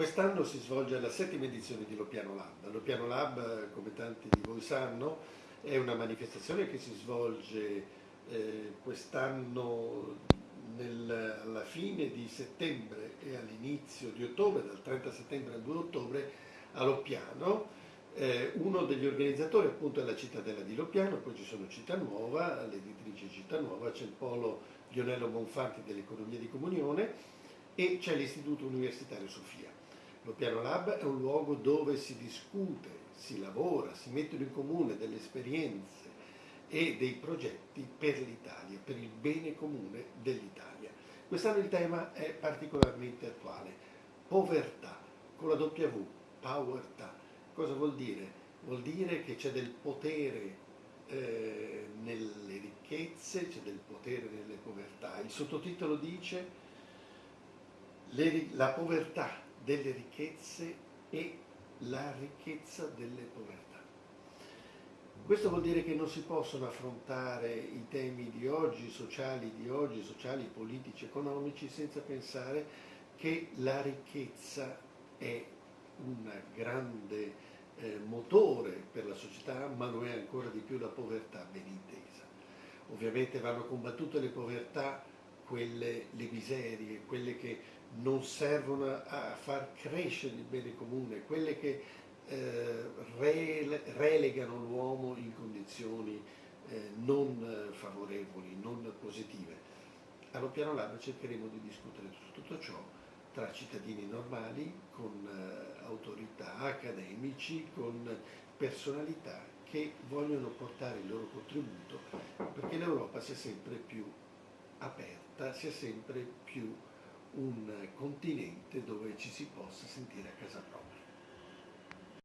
Quest'anno si svolge la settima edizione di Lopiano Lab. Lopiano Lab, come tanti di voi sanno, è una manifestazione che si svolge eh, quest'anno alla fine di settembre e all'inizio di ottobre, dal 30 settembre al 2 ottobre, a Loppiano. Eh, uno degli organizzatori appunto è la cittadella di Loppiano, poi ci sono Città Nuova, l'editrice Città Nuova, c'è il polo Lionello Bonfanti dell'Economia di Comunione e c'è l'Istituto Universitario Sofia. Lo Piano Lab è un luogo dove si discute, si lavora, si mettono in comune delle esperienze e dei progetti per l'Italia, per il bene comune dell'Italia. Quest'anno il tema è particolarmente attuale, povertà, con la W, povertà. Cosa vuol dire? Vuol dire che c'è del potere eh, nelle ricchezze, c'è del potere nelle povertà. Il sottotitolo dice la povertà delle ricchezze e la ricchezza delle povertà. Questo vuol dire che non si possono affrontare i temi di oggi, sociali di oggi, sociali, politici, economici, senza pensare che la ricchezza è un grande eh, motore per la società, ma lo è ancora di più la povertà ben intesa. Ovviamente vanno combattute le povertà, quelle, le miserie, quelle che non servono a far crescere il bene comune, quelle che eh, relegano l'uomo in condizioni eh, non favorevoli, non positive. Allo piano lab cercheremo di discutere tutto ciò tra cittadini normali, con eh, autorità, accademici, con personalità che vogliono portare il loro contributo perché l'Europa sia sempre più sia sempre più un continente dove ci si possa sentire a casa propria.